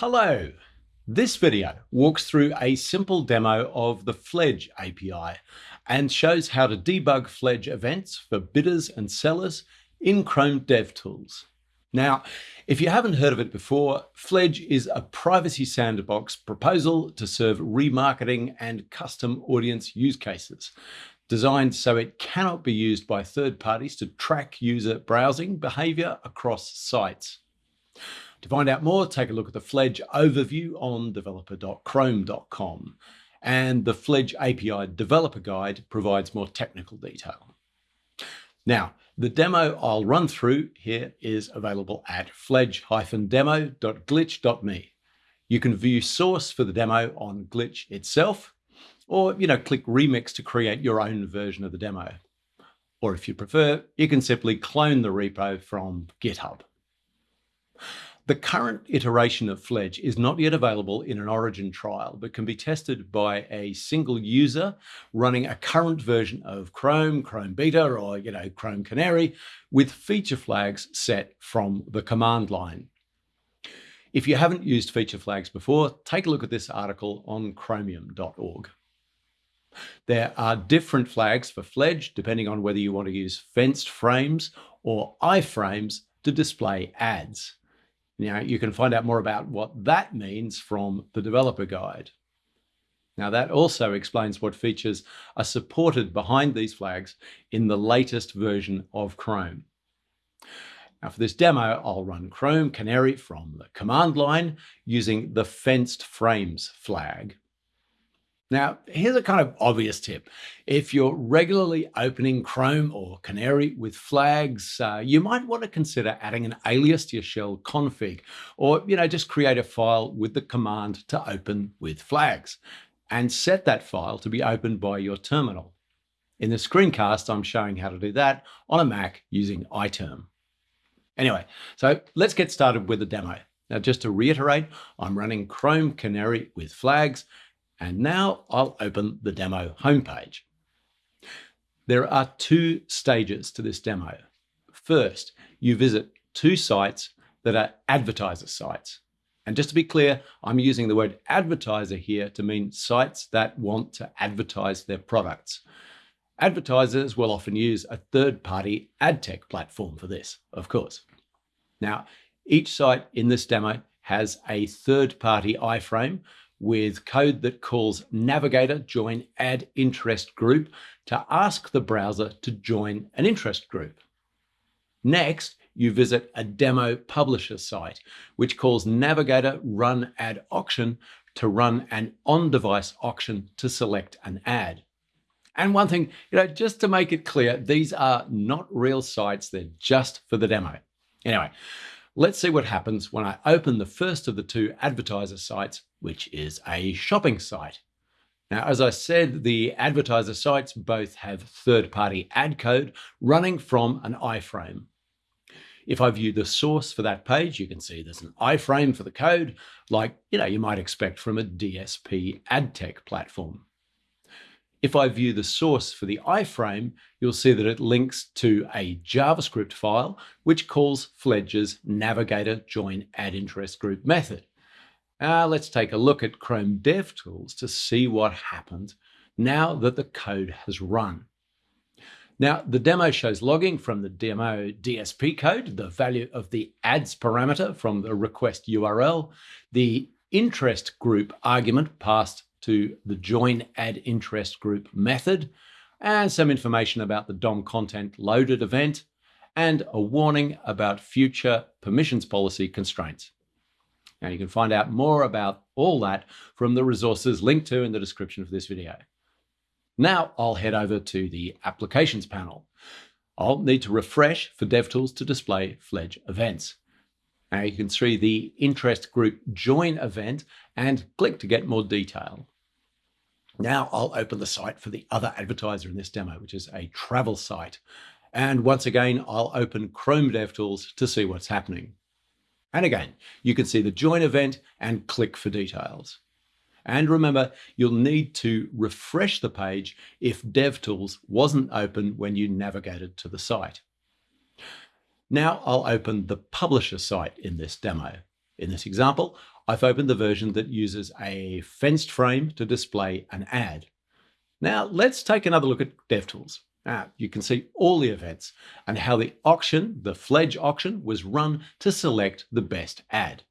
Hello! This video walks through a simple demo of the Fledge API and shows how to debug Fledge events for bidders and sellers in Chrome DevTools. Now, if you haven't heard of it before, Fledge is a privacy sandbox proposal to serve remarketing and custom audience use cases, designed so it cannot be used by third parties to track user browsing behavior across sites. To find out more, take a look at the Fledge overview on developer.chrome.com. And the Fledge API Developer Guide provides more technical detail. Now, the demo I'll run through here is available at fledge-demo.glitch.me. You can view source for the demo on Glitch itself, or you know, click Remix to create your own version of the demo. Or if you prefer, you can simply clone the repo from GitHub. The current iteration of Fledge is not yet available in an origin trial, but can be tested by a single user running a current version of Chrome, Chrome Beta, or you know, Chrome Canary with feature flags set from the command line. If you haven't used feature flags before, take a look at this article on chromium.org. There are different flags for Fledge, depending on whether you want to use fenced frames or iframes to display ads. Now you can find out more about what that means from the developer guide. Now that also explains what features are supported behind these flags in the latest version of Chrome. Now for this demo, I'll run Chrome Canary from the command line using the fenced frames flag. Now, here's a kind of obvious tip. If you're regularly opening Chrome or Canary with flags, uh, you might want to consider adding an alias to your shell config, or you know, just create a file with the command to open with flags, and set that file to be opened by your terminal. In the screencast, I'm showing how to do that on a Mac using iTerm. Anyway, so let's get started with the demo. Now, just to reiterate, I'm running Chrome Canary with flags, and now I'll open the demo homepage. There are two stages to this demo. First, you visit two sites that are advertiser sites. And just to be clear, I'm using the word advertiser here to mean sites that want to advertise their products. Advertisers will often use a third-party ad tech platform for this, of course. Now, each site in this demo has a third-party iframe with code that calls navigator join ad interest group to ask the browser to join an interest group. Next, you visit a demo publisher site, which calls navigator run ad auction to run an on-device auction to select an ad. And one thing, you know, just to make it clear, these are not real sites, they're just for the demo. Anyway, Let's see what happens when I open the first of the two advertiser sites, which is a shopping site. Now, as I said, the advertiser sites both have third-party ad code running from an iframe. If I view the source for that page, you can see there's an iframe for the code, like you know you might expect from a DSP ad tech platform. If I view the source for the iframe, you'll see that it links to a JavaScript file, which calls Fledge's navigator join ad interest group method. Now let's take a look at Chrome DevTools to see what happened now that the code has run. Now, the demo shows logging from the demo DSP code, the value of the ads parameter from the request URL, the interest group argument passed to the join ad interest group method, and some information about the DOM content loaded event, and a warning about future permissions policy constraints. Now you can find out more about all that from the resources linked to in the description of this video. Now I'll head over to the applications panel. I'll need to refresh for DevTools to display Fledge events. Now you can see the interest group join event and click to get more detail. Now I'll open the site for the other advertiser in this demo, which is a travel site. And once again, I'll open Chrome DevTools to see what's happening. And again, you can see the join event and click for details. And remember, you'll need to refresh the page if DevTools wasn't open when you navigated to the site. Now I'll open the publisher site in this demo. In this example, I've opened the version that uses a fenced frame to display an ad. Now let's take another look at DevTools. You can see all the events and how the auction, the Fledge auction, was run to select the best ad.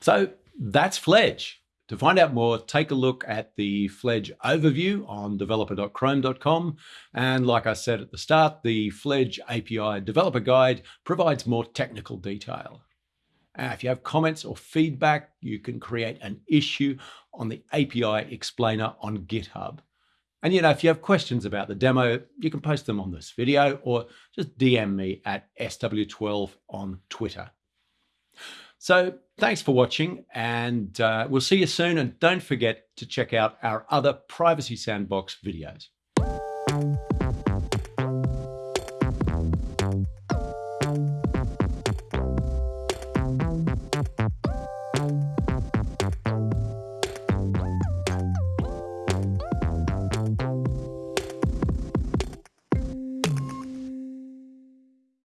So that's Fledge. To find out more, take a look at the Fledge overview on developer.chrome.com. And like I said at the start, the Fledge API developer guide provides more technical detail. Uh, if you have comments or feedback, you can create an issue on the API explainer on GitHub. And you know, if you have questions about the demo, you can post them on this video or just DM me at SW12 on Twitter. So thanks for watching and uh, we'll see you soon. And don't forget to check out our other Privacy Sandbox videos.